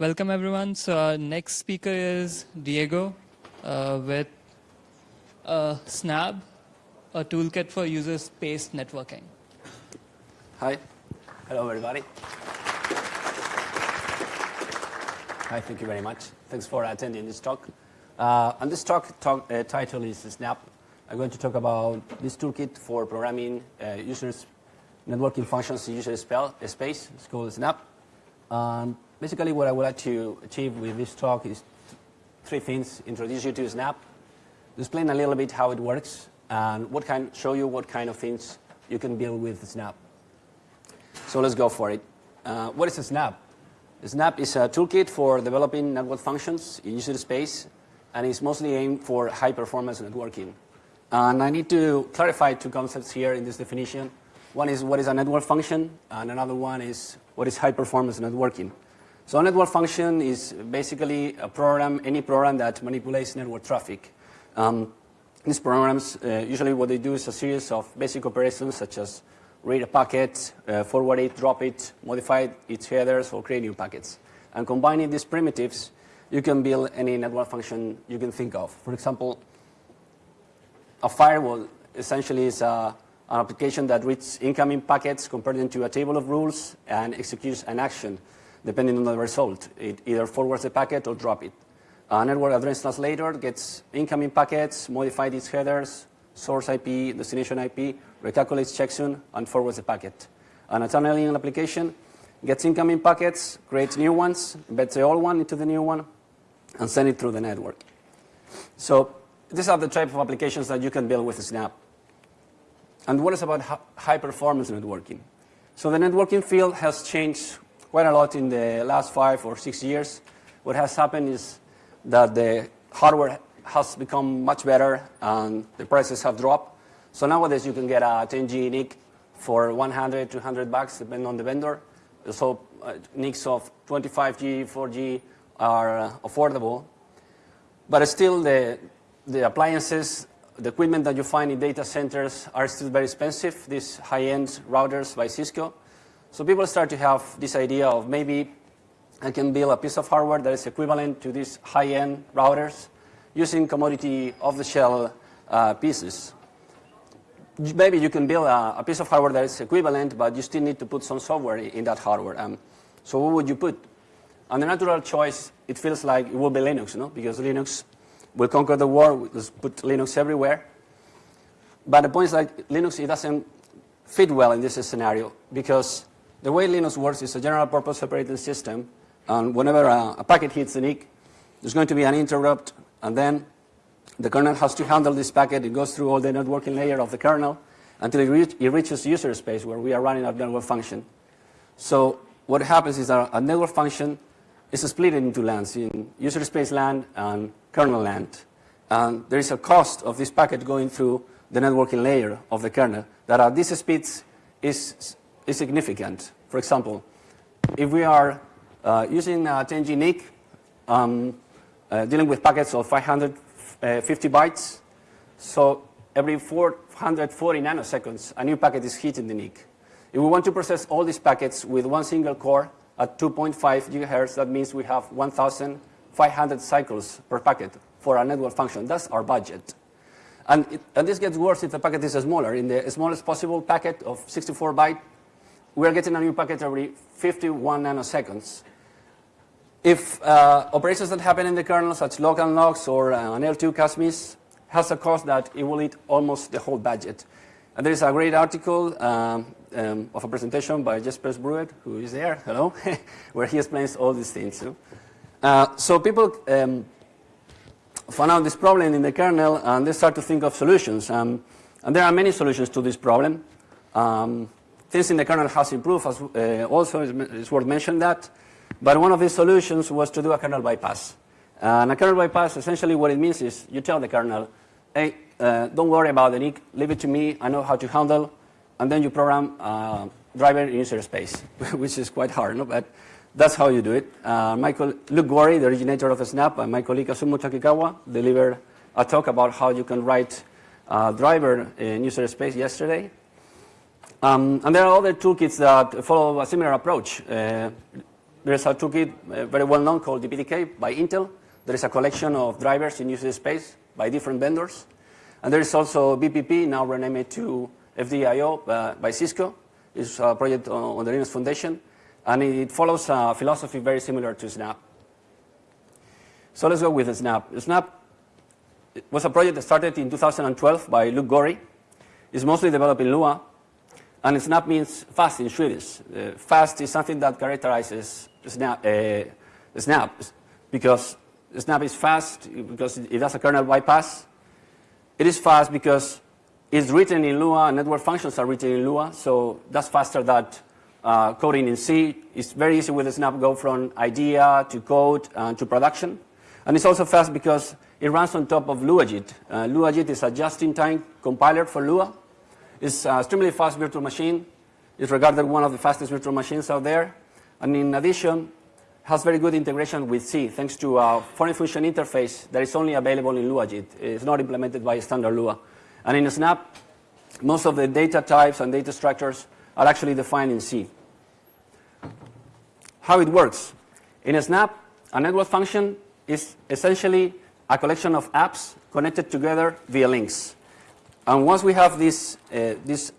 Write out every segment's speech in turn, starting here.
Welcome everyone. So our next speaker is Diego uh, with uh, Snabb, a toolkit for user space networking. Hi. Hello, everybody. Hi, thank you very much. Thanks for attending this talk. Uh, and this talk, talk uh, title is Snabb. I'm going to talk about this toolkit for programming uh, users networking functions in user space. It's called Snabb. Basically, what I would like to achieve with this talk is three things. Introduce you to Snabb, explain a little bit how it works, and what kind, show you what kind of things you can build with Snabb. So let's go for it. Uh, what is a Snabb? Snabb is a toolkit for developing network functions in user space, and it's mostly aimed for high-performance networking. And I need to clarify two concepts here in this definition. One is what is a network function, and another one is what is high-performance networking. So a network function is basically a program, any program that manipulates network traffic. Um, these programs, uh, usually what they do is a series of basic operations such as read a packet, uh, forward it, drop it, modify its headers, or create new packets. And combining these primitives, you can build any network function you can think of. For example, a firewall essentially is a, an application that reads incoming packets, compares them to a table of rules, and executes an action depending on the result. It either forwards the packet or drop it. A network address translator gets incoming packets, modifies its headers, source IP, destination IP, recalculates checksum, and forwards the packet. And a tunneling application gets incoming packets, creates new ones, embeds the old one into the new one, and send it through the network. So these are the type of applications that you can build with Snabb. And what is about high performance networking? So the networking field has changed quite a lot in the last five or six years. What has happened is that the hardware has become much better and the prices have dropped. So nowadays you can get a 10G NIC for 100, 200 bucks, depending on the vendor. So uh, NICs of 25G, 4G are uh, affordable. But still the, the appliances, the equipment that you find in data centers are still very expensive, these high-end routers by Cisco. So people start to have this idea of maybe I can build a piece of hardware that is equivalent to these high-end routers using commodity off-the-shelf uh, pieces. Maybe you can build a, a, piece of hardware that is equivalent, but you still need to put some software in that hardware. Um, so what would you put? And the natural choice, it feels like it will be Linux, no? because Linux will conquer the world. We'll put Linux everywhere. But the point is like Linux, it doesn't fit well in this scenario because the way Linux works is a general purpose operating system. And whenever a, a packet hits the NIC, there's going to be an interrupt and then the kernel has to handle this packet. It goes through all the networking layer of the kernel until it, reach, it reaches user space where we are running our network function. So what happens is that a network function is split into lands, in user space land and kernel land. And there is a cost of this packet going through the networking layer of the kernel that at these speeds is, is significant. For example, if we are uh, using a 10G NIC, um, uh, dealing with packets of 550 bytes. So every 440 nanoseconds, a new packet is hit in the NIC. If we want to process all these packets with one single core at 2.5 gigahertz, that means we have 1,500 cycles per packet for a network function. That's our budget. And, it, and, this gets worse if the packet is smaller. In the smallest possible packet of 64 byte, we're getting a new packet every 51 nanoseconds. If uh, operations that happen in the kernel, such as local locks or uh, an L2 cache miss, has a cost that it will eat almost the whole budget. And there is a great article um, um, of a presentation by Jesper Brouer, who is there, hello, where he explains all these things. Uh, so people um, found out this problem in the kernel, and they start to think of solutions. Um, and there are many solutions to this problem. Um, things in the kernel has improved, as, uh, also it's worth mentioning that. But one of the solutions was to do a kernel bypass. And a kernel bypass, essentially what it means is you tell the kernel, hey, uh, don't worry about the NIC, leave it to me, I know how to handle, and then you program uh, driver in user space, which is quite hard, no? but that's how you do it. Uh, Michael, Luke Gorrie, the originator of Snabb, and my colleague Asumu Takikawa delivered a talk about how you can write a driver in user space yesterday. Um, and there are other toolkits that follow a similar approach. Uh, there is a toolkit uh, very well known called DPDK by Intel. There is a collection of drivers in user space by different vendors. And there is also VPP, now renamed to FDIO uh, by Cisco. It's a project on the Linux Foundation. And it follows a philosophy very similar to Snabb. So let's go with Snabb. Snabb was a project that started in 2012 by Luke Gorrie. It's mostly developed in Lua. And Snabb means fast in Swedish. Uh, fast is something that characterizes Snabb, uh, Snabb because Snabb is fast because it does a kernel bypass. It is fast because it's written in Lua, network functions are written in Lua, so that's faster than uh, coding in C. It's very easy with Snabb go from idea to code uh, to production. And it's also fast because it runs on top of LuaJIT. Uh, LuaJIT is a just-in-time compiler for Lua. It's an extremely fast virtual machine. It's regarded as one of the fastest virtual machines out there. And in addition, has very good integration with C, thanks to a foreign function interface that is only available in LuaJIT. It's not implemented by standard Lua. And in Snabb, most of the data types and data structures are actually defined in C. How it works. In a Snabb, a network function is essentially a collection of apps connected together via links. And once we have this, uh, this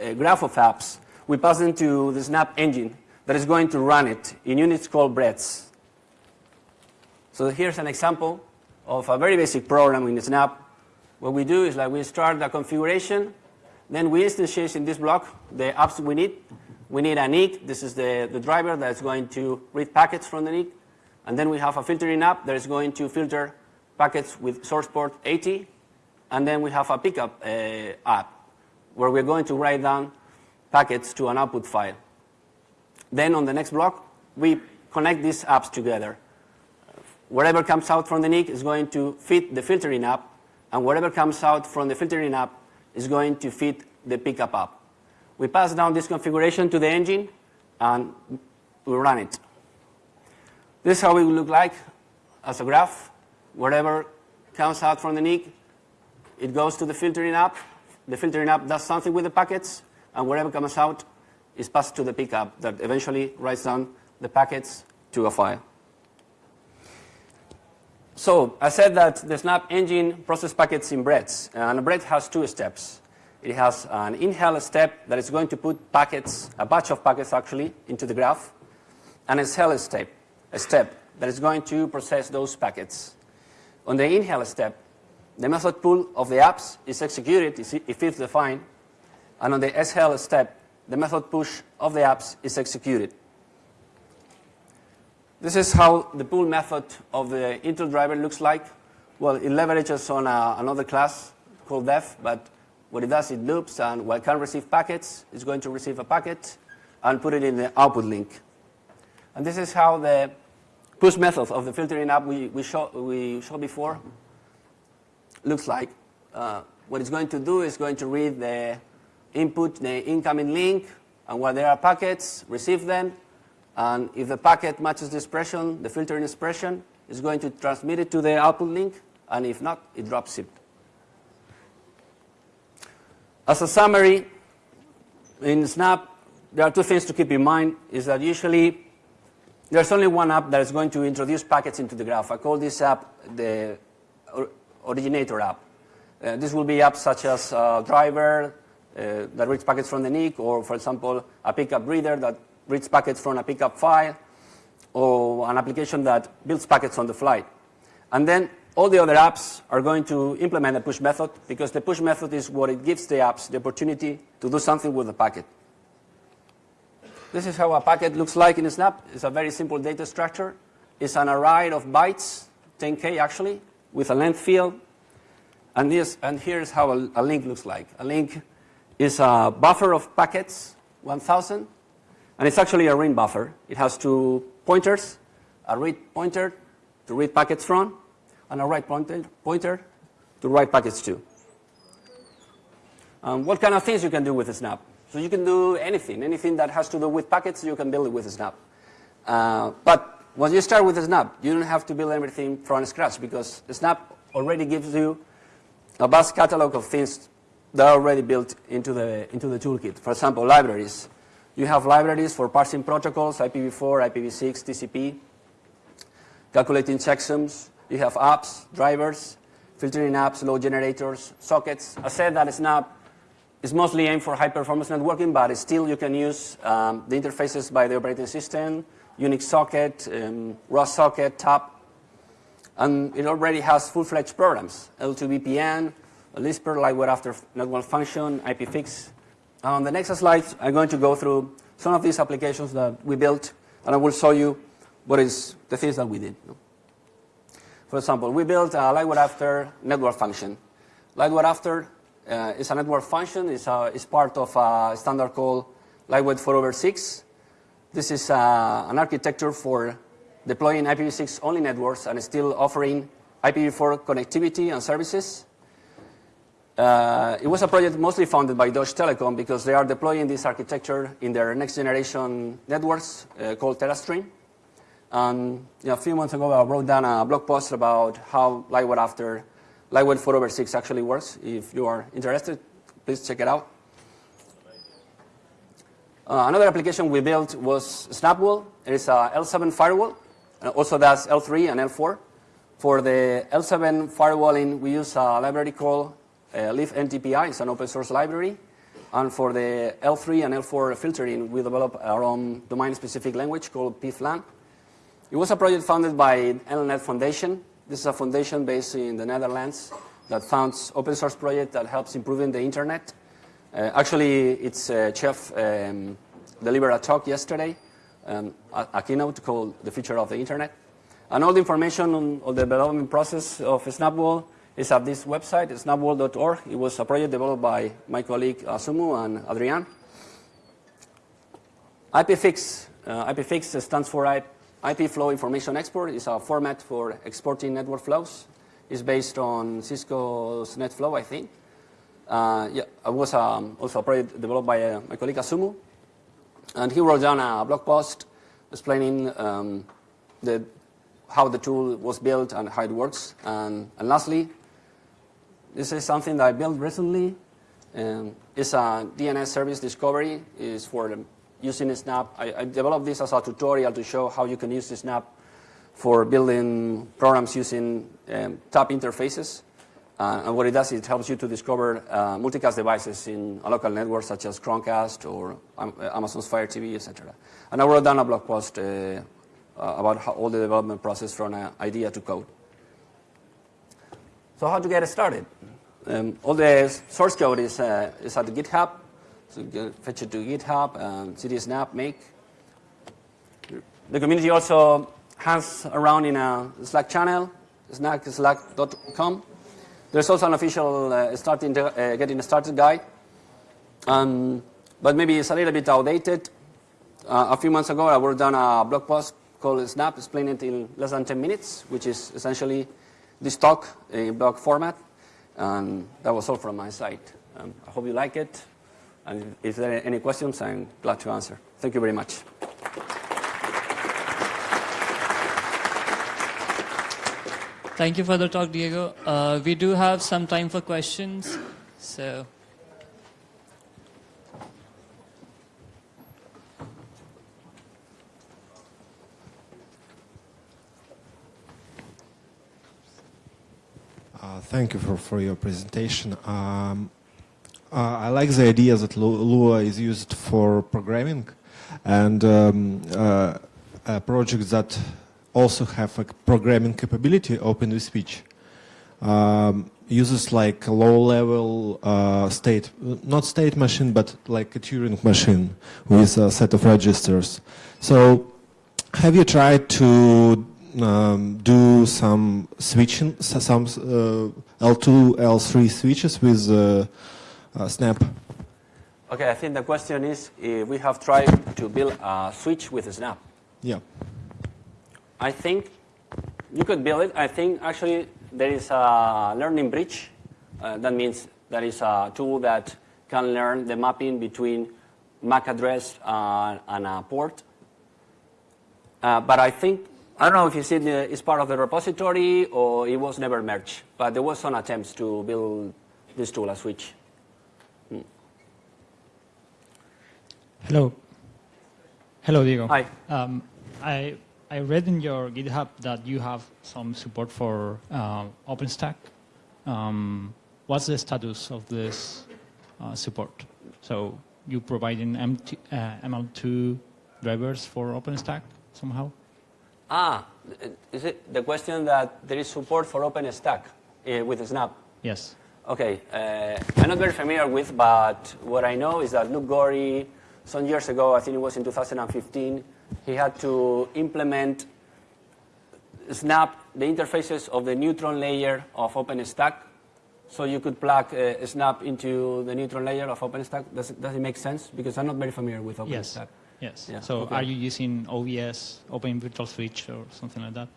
uh, graph of apps, we pass them to the Snabb engine that is going to run it in units called breaths. So here's an example of a very basic program in Snabb. What we do is like we start the configuration, then we instantiate in this block the apps we need. We need a NIC. This is the, the driver that's going to read packets from the NIC. And then we have a filtering app that is going to filter packets with source port 80. And then we have a pcap uh, app where we're going to write down packets to an output file. Then on the next block, we connect these apps together. Whatever comes out from the NIC is going to fit the filtering app, and whatever comes out from the filtering app is going to fit the pcap app. We pass down this configuration to the engine, and we run it. This is how it will look like as a graph. Whatever comes out from the NIC, it goes to the filtering app. The filtering app does something with the packets, and whatever comes out is passed to the pcap that eventually writes down the packets to a file. So I said that the Snabb engine processes packets in breaths, and a breath has two steps. It has an inhale step that is going to put packets, a batch of packets actually, into the graph, and a exhale step a step that is going to process those packets. On the inhale step, the method pull of the apps is executed if it's defined, and on the exhale step, the method push of the apps is executed. This is how the pull method of the Intel driver looks like. Well, it leverages on a, another class called def, but what it does, it loops, and while it can receive packets, it's going to receive a packet and put it in the output link. And this is how the push method of the filtering app we, we, show, we showed before looks like. Uh, what it's going to do is going to read the input, the incoming link, and where there are packets, receive them, and if the packet matches the expression, the filtering expression, it's going to transmit it to the output link, and if not, it drops it. As a summary, in Snabb, there are two things to keep in mind, is that usually there's only one app that is going to introduce packets into the graph. I call this app the originator app. Uh, this will be apps such as a driver uh, that reads packets from the NIC, or for example, a pcap reader that reads packets from a pcap file, or an application that builds packets on the fly. And then all the other apps are going to implement a push method because the push method is what it gives the apps the opportunity to do something with the packet. This is how a packet looks like in Snabb. It's a very simple data structure. It's an array of bytes, 10K actually, with a length field. And, this, and here's how a, a link looks like. A link is a buffer of packets, 1,000, and it's actually a ring buffer. It has two pointers, a read pointer to read packets from, and a write pointer, pointer to write packets to. Um, what kind of things you can do with a Snabb? So you can do anything. Anything that has to do with packets, you can build it with a Snabb. Uh, but when you start with Snabb, you don't have to build everything from scratch because Snabb already gives you a vast catalog of things that are already built into the, into the toolkit. For example, libraries. You have libraries for parsing protocols, IPv4, IPv6, TCP, calculating checksums. You have apps, drivers, filtering apps, load generators, sockets. I said that Snabb is mostly aimed for high-performance networking, but still you can use um, the interfaces by the operating system, Unix socket, um, socket, TAP, and it already has full-fledged programs, L2VPN, Lisper, lightweight after network function, IPFix. On the next slide, I'm going to go through some of these applications that we built, and I will show you what is the things that we did. For example, we built a lightweight after network function. Lightweight after uh, is a network function. It's, a, it's part of a standard called lightweight 4 over 6. This is uh, an architecture for deploying IPv6 only networks and still offering IPv4 connectivity and services. Uh, it was a project mostly funded by Deutsche Telekom because they are deploying this architecture in their next generation networks uh, called TeraStream. And you know, a few months ago, I wrote down a blog post about how Lightweight after Lightweight 4 over 6 actually works. If you are interested, please check it out. Uh, another application we built was SnabbWall. It is a L7 firewall, and also does L3 and L4. For the L7 firewalling, we use a library called uh, libndpi. It's an open source library. And for the L3 and L4 filtering, we developed our own domain-specific language called pflang. It was a project founded by NLNet Foundation. This is a foundation based in the Netherlands that funds open source project that helps improving the internet. Uh, actually, its uh, chief um, delivered a talk yesterday, um, a, a, keynote called The Future of the Internet. And all the information on, on the development process of SnabbWall is at this website, snabbwall.org. It was a project developed by my colleague Asumu and Adrian. IPFix. Uh, IPFix stands for IP Flow Information Export It's a format for exporting network flows. It's based on Cisco's NetFlow, I think. Uh, yeah, it was um, also a project developed by uh, my colleague Asumu. And he wrote down a blog post explaining um, the, how the tool was built and how it works. And, and lastly, this is something that I built recently. Um, it's a DNS service discovery. It's for using Snabb. I, I, developed this as a tutorial to show how you can use Snabb for building programs using um, tap interfaces. Uh, and what it does, is it helps you to discover uh, multicast devices in a local network such as Chromecast or um, Amazon's Fire TV, etc. And I wrote down a blog post uh, uh about how, all the development process from an idea to code. So how to get started? Um, all the source code is, uh, is at GitHub. So fetch it to GitHub and cd snabb make. The community also has around in a Slack channel, snackslack.com. There's also an official uh, uh, getting started guide. Um, but maybe it's a little bit outdated. Uh, a few months ago, I wrote down a blog post called Snabb, explaining it in less than 10 minutes, which is essentially this talk in blog format. And that was all from my side. Um, I hope you like it. And if there are any questions, I'm glad to answer. Thank you very much. Thank you for the talk, Diego. Uh, we do have some time for questions, so. Uh, thank you for, for your presentation. Um, uh, I like the idea that Lua is used for programming and um, uh, projects that also have a programming capability open with speech. Um, uses like a low-level uh, state, not state machine, but like a Turing machine with a set of registers. So have you tried to um, do some switching, some uh, L2, L3 switches with uh, uh, Snabb. Okay, I think the question is if we have tried to build a switch with Snabb. Yeah. I think you could build it. I think actually there is a learning bridge. Uh, that means there is a tool that can learn the mapping between MAC address uh, and a port. Uh, but I think, I don't know if it's, in the, it's part of the repository or it was never merged, but there was some attempts to build this tool, a switch. Hello. Hello, Diego. Hi. Um, I, I read in your GitHub that you have some support for uh, OpenStack. Um, what's the status of this uh, support? So you providing MT, uh, ML2 drivers for OpenStack somehow? Ah, is it the question that there is support for OpenStack uh, with Snabb? Yes. Okay, uh, I'm not very familiar with, but what I know is that Luke Gorrie, some years ago, I think it was in 2015, he had to implement Snabb, the interfaces of the neutron layer of OpenStack, so you could plug uh, Snabb into the neutron layer of OpenStack. Does it, does it make sense? Because I'm not very familiar with Yes. OpenStack. Yes. Yeah, so okay. are you using OVS, Open Virtual Switch, or something like that?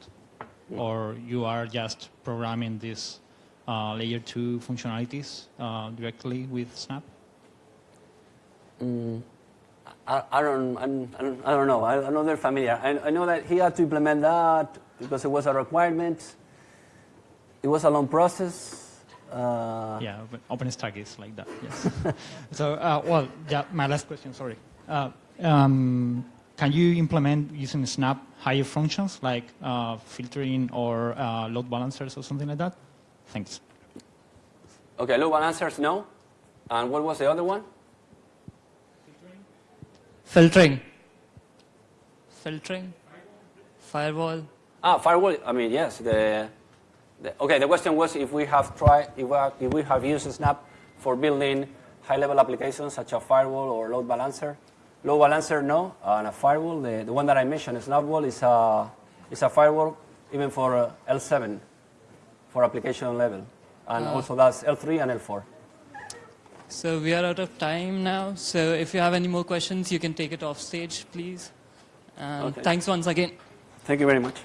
Or you are just programming these uh, layer 2 functionalities uh, directly with Snabb? I, I, don't, I'm, I don't, I don't know. I, I'm not very familiar. I, I know that he had to implement that because it was a requirement. It was a long process. Uh, Yeah, Open- OpenStack is like that. Yes. so, uh, well, yeah, my last question. Sorry. Uh, um, can you implement using Snabb higher functions like uh, filtering or uh, load balancers or something like that? Thanks. Okay, load balancers, no. And what was the other one? Filtering. Filtering. Firewall. Ah, firewall. I mean, yes. The, the, okay, the question was if we have tried, if we have, if we have used Snabb for building high-level applications such as firewall or load balancer. Load balancer, no. And a firewall, the, the one that I mentioned, Snabbwall, is a, is a firewall even for uh, L7, for application level. And also that's L3 and L4. So we are out of time now. So if you have any more questions, you can take it off stage, please. And Okay. thanks once again. Thank you very much.